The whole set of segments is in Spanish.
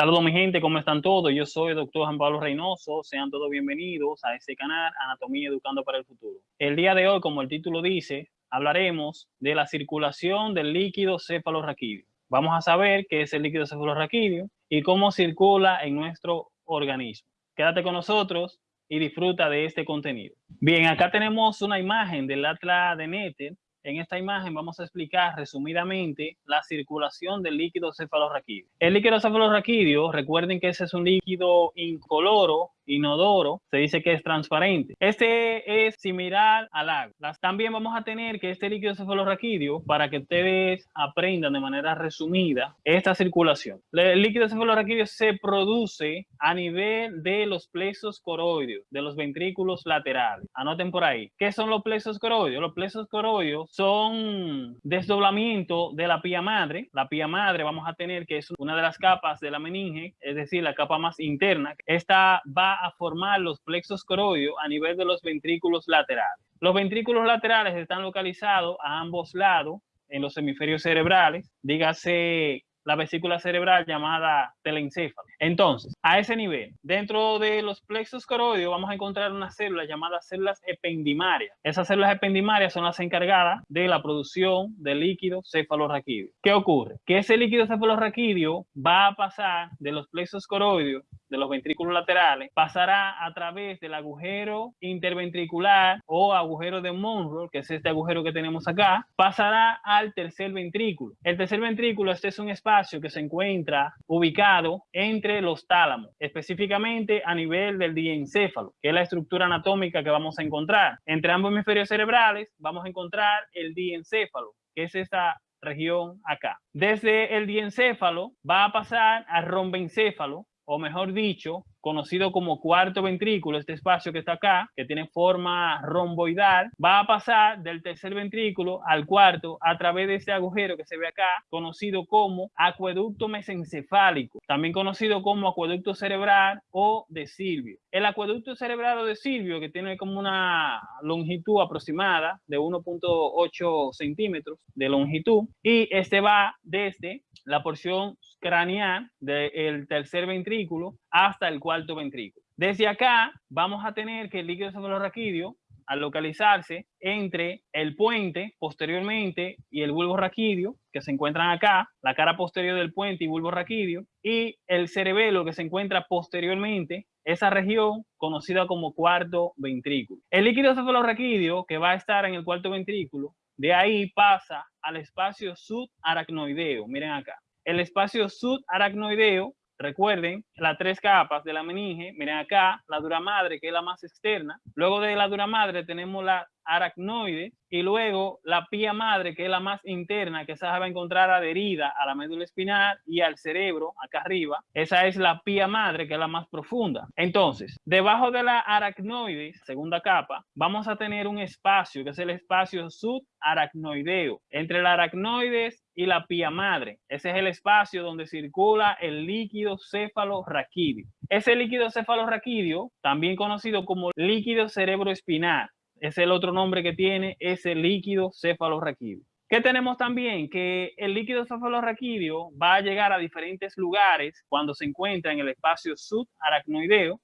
Saludos mi gente, ¿cómo están todos? Yo soy el doctor Juan Pablo Reynoso. Sean todos bienvenidos a este canal Anatomía Educando para el Futuro. El día de hoy, como el título dice, hablaremos de la circulación del líquido cefalorraquídeo. Vamos a saber qué es el líquido cefalorraquídeo y cómo circula en nuestro organismo. Quédate con nosotros y disfruta de este contenido. Bien, acá tenemos una imagen del Atlas de Netter en esta imagen vamos a explicar resumidamente la circulación del líquido cefalorraquídeo. El líquido cefalorraquídeo, recuerden que ese es un líquido incoloro inodoro, se dice que es transparente. Este es similar al agua. También vamos a tener que este líquido cefalorraquídeo, para que ustedes aprendan de manera resumida esta circulación. El líquido cefalorraquídeo se produce a nivel de los plexos coroideos, de los ventrículos laterales. Anoten por ahí. ¿Qué son los plexos coroideos? Los plexos coroideos son desdoblamiento de la pía madre. La pía madre vamos a tener que es una de las capas de la meninge, es decir, la capa más interna. Esta va a formar los plexos coroideos a nivel de los ventrículos laterales. Los ventrículos laterales están localizados a ambos lados en los hemisferios cerebrales, dígase la vesícula cerebral llamada telencéfalo. Entonces, a ese nivel, dentro de los plexos coroideos vamos a encontrar unas células llamadas células ependimarias. Esas células ependimarias son las encargadas de la producción de líquido cefalorraquídeo. ¿Qué ocurre? Que ese líquido cefalorraquídeo va a pasar de los plexos coroideos de los ventrículos laterales pasará a través del agujero interventricular o agujero de Monroe, que es este agujero que tenemos acá, pasará al tercer ventrículo. El tercer ventrículo, este es un espacio que se encuentra ubicado entre los tálamos, específicamente a nivel del diencéfalo, que es la estructura anatómica que vamos a encontrar. Entre ambos hemisferios cerebrales vamos a encontrar el diencéfalo, que es esta región acá. Desde el diencéfalo va a pasar al rombencéfalo, o mejor dicho, conocido como cuarto ventrículo, este espacio que está acá, que tiene forma romboidal, va a pasar del tercer ventrículo al cuarto a través de este agujero que se ve acá, conocido como acueducto mesencefálico, también conocido como acueducto cerebral o de Silvio. El acueducto cerebral o de Silvio, que tiene como una longitud aproximada de 1.8 centímetros de longitud, y este va desde la porción craneal del tercer ventrículo hasta el cuarto ventrículo. Desde acá vamos a tener que el líquido cefalorraquídeo, al localizarse entre el puente posteriormente y el bulbo raquídeo, que se encuentran acá, la cara posterior del puente y bulbo raquídeo, y el cerebelo que se encuentra posteriormente, esa región conocida como cuarto ventrículo. El líquido cefalorraquídeo que va a estar en el cuarto ventrículo, de ahí pasa al espacio subaracnoideo. Miren acá. El espacio subaracnoideo Recuerden las tres capas de la meninge. Miren acá, la dura madre, que es la más externa. Luego de la dura madre tenemos la aracnoide y luego la pía madre, que es la más interna, que se va a encontrar adherida a la médula espinal y al cerebro, acá arriba. Esa es la pía madre, que es la más profunda. Entonces, debajo de la aracnoide, segunda capa, vamos a tener un espacio, que es el espacio subaracnoideo, entre la aracnoides y la pía madre. Ese es el espacio donde circula el líquido cefalorraquídeo. Ese líquido cefalorraquídeo, también conocido como líquido cerebroespinal, es el otro nombre que tiene ese líquido cefalorraquídeo. ¿Qué tenemos también? Que el líquido cefalorraquídeo va a llegar a diferentes lugares cuando se encuentra en el espacio subaracnoideo.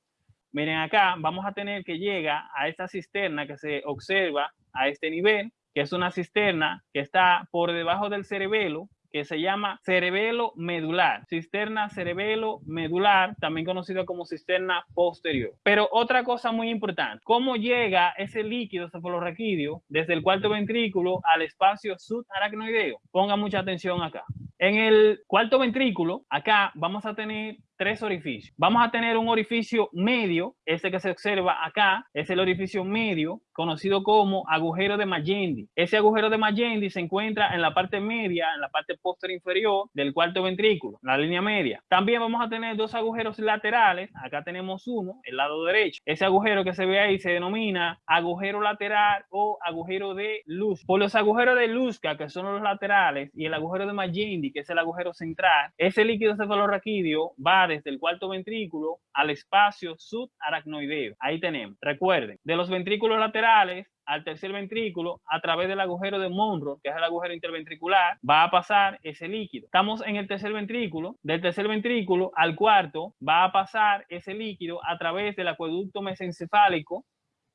Miren acá, vamos a tener que llega a esta cisterna que se observa a este nivel, que es una cisterna que está por debajo del cerebelo, que se llama cerebelo medular, cisterna cerebelo medular, también conocido como cisterna posterior. Pero otra cosa muy importante, ¿cómo llega ese líquido cefalorraquídeo desde el cuarto ventrículo al espacio subaracnoideo? Ponga mucha atención acá. En el cuarto ventrículo, acá vamos a tener tres orificios. Vamos a tener un orificio medio, este que se observa acá, es el orificio medio, conocido como agujero de Magendie. Ese agujero de Magendie se encuentra en la parte media, en la parte posterior inferior del cuarto ventrículo, la línea media. También vamos a tener dos agujeros laterales, acá tenemos uno, el lado derecho. Ese agujero que se ve ahí se denomina agujero lateral o agujero de luz. Por los agujeros de Luzca, que son los laterales, y el agujero de Magendie, que es el agujero central, ese líquido cefalorraquídeo va desde el cuarto ventrículo al espacio subaracnoideo. Ahí tenemos. Recuerden, de los ventrículos laterales al tercer ventrículo a través del agujero de Monroe, que es el agujero interventricular, va a pasar ese líquido. Estamos en el tercer ventrículo, del tercer ventrículo al cuarto va a pasar ese líquido a través del acueducto mesencefálico,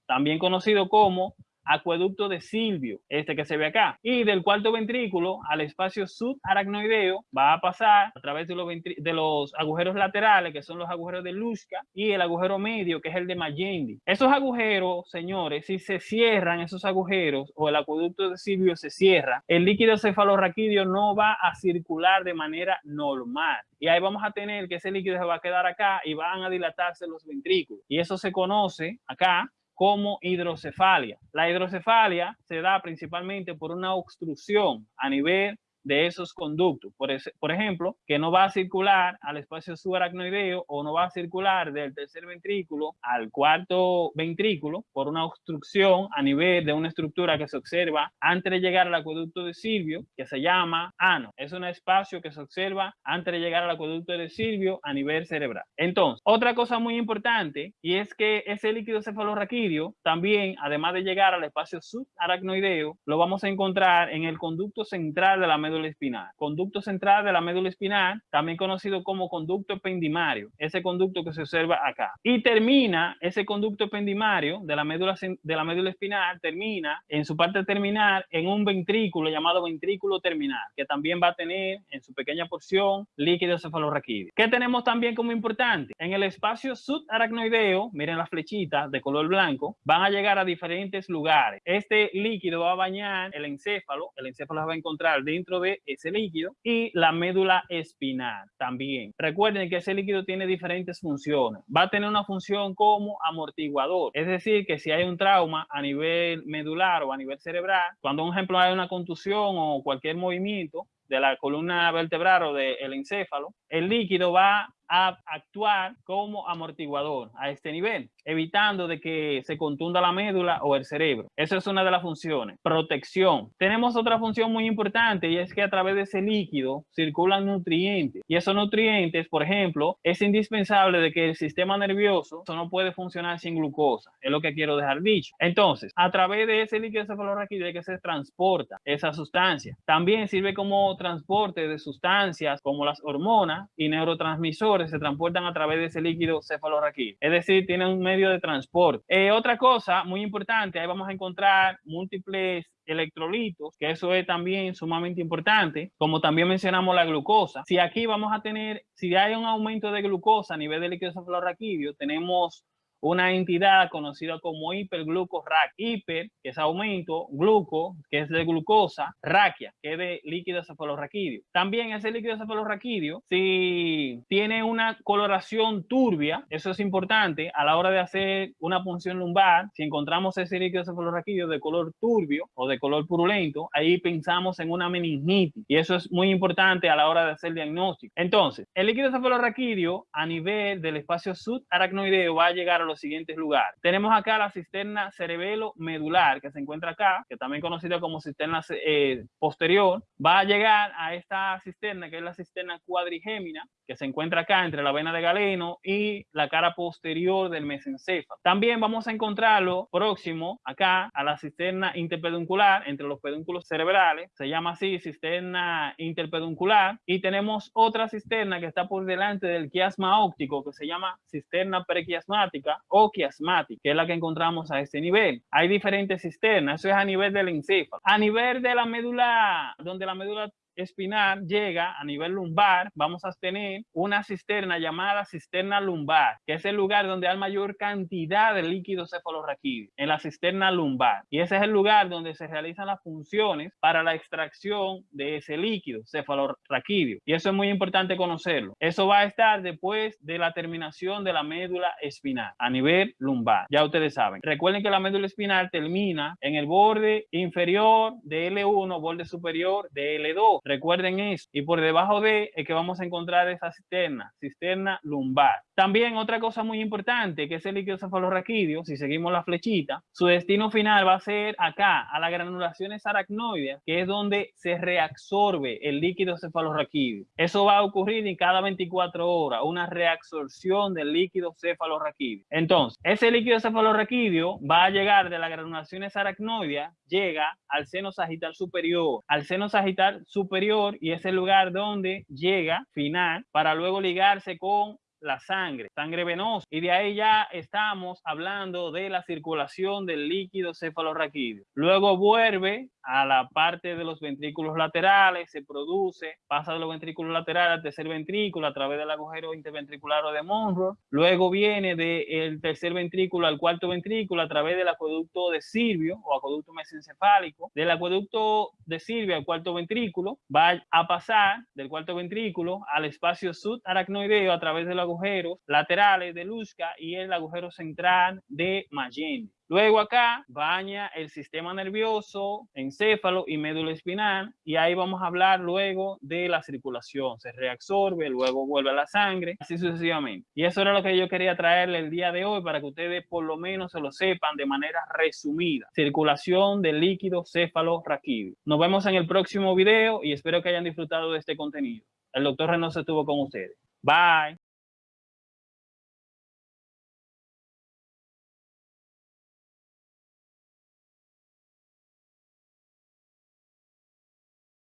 también conocido como acueducto de Silvio, este que se ve acá. Y del cuarto ventrículo al espacio subaracnoideo va a pasar a través de los, agujeros laterales, que son los agujeros de Luschka, y el agujero medio, que es el de Magendie. Esos agujeros, señores, si se cierran esos agujeros o el acueducto de Silvio se cierra, el líquido cefalorraquídeo no va a circular de manera normal. Y ahí vamos a tener que ese líquido se va a quedar acá y van a dilatarse los ventrículos. Y eso se conoce acá como hidrocefalia. La hidrocefalia se da principalmente por una obstrucción a nivel de esos conductos. Por, por ejemplo, que no va a circular al espacio subaracnoideo o no va a circular del tercer ventrículo al cuarto ventrículo por una obstrucción a nivel de una estructura que se observa antes de llegar al acueducto de Silvio, que se llama ano. Es un espacio que se observa antes de llegar al acueducto de Silvio a nivel cerebral. Entonces, otra cosa muy importante y es que ese líquido cefalorraquídeo también, además de llegar al espacio subaracnoideo, lo vamos a encontrar en el conducto central de la médula espinal. Conducto central de la médula espinal, también conocido como conducto ependimario, ese conducto que se observa acá. Y termina, ese conducto ependimario de la médula, de la médula espinal, termina en su parte terminal en un ventrículo llamado ventrículo terminal, que también va a tener en su pequeña porción líquido cefalorraquídeo. ¿Qué tenemos también como importante? En el espacio subaracnoideo, miren las flechitas de color blanco, van a llegar a diferentes lugares. Este líquido va a bañar el encéfalo, el encéfalo va a encontrar dentro de ese líquido y la médula espinal también. Recuerden que ese líquido tiene diferentes funciones. Va a tener una función como amortiguador, es decir, que si hay un trauma a nivel medular o a nivel cerebral, cuando un ejemplo hay una contusión o cualquier movimiento, de la columna vertebral o del encéfalo, el líquido va a actuar como amortiguador a este nivel, evitando de que se contunda la médula o el cerebro. Esa es una de las funciones. Protección. Tenemos otra función muy importante y es que a través de ese líquido circulan nutrientes. Y esos nutrientes, por ejemplo, es indispensable de que el sistema nervioso no puede funcionar sin glucosa. Es lo que quiero dejar dicho. Entonces, a través de ese líquido cefalorraquídeo que se transporta esa sustancia. También sirve como transporte de sustancias como las hormonas y neurotransmisores se transportan a través de ese líquido cefalorraquídeo. Es decir, tienen un medio de transporte. Eh, otra cosa muy importante, ahí vamos a encontrar múltiples electrolitos, que eso es también sumamente importante, como también mencionamos la glucosa. Si aquí vamos a tener, si hay un aumento de glucosa a nivel del líquido cefalorraquídeo, tenemos una entidad conocida como hiperglucorraquia. Hiper, que es aumento, gluco, que es de glucosa, raquia, que es de líquido cefalorraquídeo. También ese líquido cefalorraquídeo, si tiene una coloración turbia, eso es importante a la hora de hacer una punción lumbar, si encontramos ese líquido cefalorraquídeo de color turbio o de color purulento, ahí pensamos en una meningitis y eso es muy importante a la hora de hacer diagnóstico. Entonces, el líquido cefalorraquídeo a nivel del espacio subaracnoideo va a llegar a los siguientes lugares. Tenemos acá la cisterna cerebelo medular que se encuentra acá, que también conocida como cisterna eh, posterior. Va a llegar a esta cisterna, que es la cisterna cuadrigémina, que se encuentra acá entre la vena de galeno y la cara posterior del mesencéfalo. También vamos a encontrarlo próximo acá a la cisterna interpeduncular entre los pedúnculos cerebrales. Se llama así cisterna interpeduncular. Y tenemos otra cisterna que está por delante del quiasma óptico que se llama cisterna prequiasmática o quiasmática, que es la que encontramos a este nivel. Hay diferentes cisternas, eso es a nivel del encéfalo. A nivel de la médula, donde la médula espinal llega a nivel lumbar, vamos a tener una cisterna llamada cisterna lumbar, que es el lugar donde hay mayor cantidad de líquido cefalorraquídeo, en la cisterna lumbar. Y ese es el lugar donde se realizan las funciones para la extracción de ese líquido cefalorraquídeo. Y eso es muy importante conocerlo. Eso va a estar después de la terminación de la médula espinal a nivel lumbar. Ya ustedes saben. Recuerden que la médula espinal termina en el borde inferior de L1, borde superior de L2 Recuerden eso. Y por debajo de es que vamos a encontrar esa cisterna, cisterna lumbar. También otra cosa muy importante que es el líquido cefalorraquídeo, si seguimos la flechita, su destino final va a ser acá, a las granulaciones aracnoides, que es donde se reabsorbe el líquido cefalorraquídeo. Eso va a ocurrir en cada 24 horas, una reabsorción del líquido cefalorraquídeo. Entonces, ese líquido cefalorraquídeo va a llegar de las granulaciones aracnoides, llega al seno sagital superior, al seno sagital superior y es el lugar donde llega final para luego ligarse con la sangre, sangre venosa. Y de ahí ya estamos hablando de la circulación del líquido cefalorraquídeo. Luego vuelve a la parte de los ventrículos laterales, se produce, pasa de los ventrículos laterales al tercer ventrículo a través del agujero interventricular o de Monroe. Luego viene del tercer ventrículo al cuarto ventrículo a través del acueducto de Silvio o acueducto mesencefálico. Del acueducto de Silvio al cuarto ventrículo va a pasar del cuarto ventrículo al espacio subaracnoideo a través de los agujeros laterales de Luzca y el agujero central de Mageni. Luego acá baña el sistema nervioso, encéfalo y médula espinal y ahí vamos a hablar luego de la circulación. Se reabsorbe, luego vuelve a la sangre, así sucesivamente. Y eso era lo que yo quería traerle el día de hoy para que ustedes por lo menos se lo sepan de manera resumida. Circulación del líquido céfalo raquídeo. Nos vemos en el próximo video y espero que hayan disfrutado de este contenido. El doctor Reynoso estuvo con ustedes. Bye.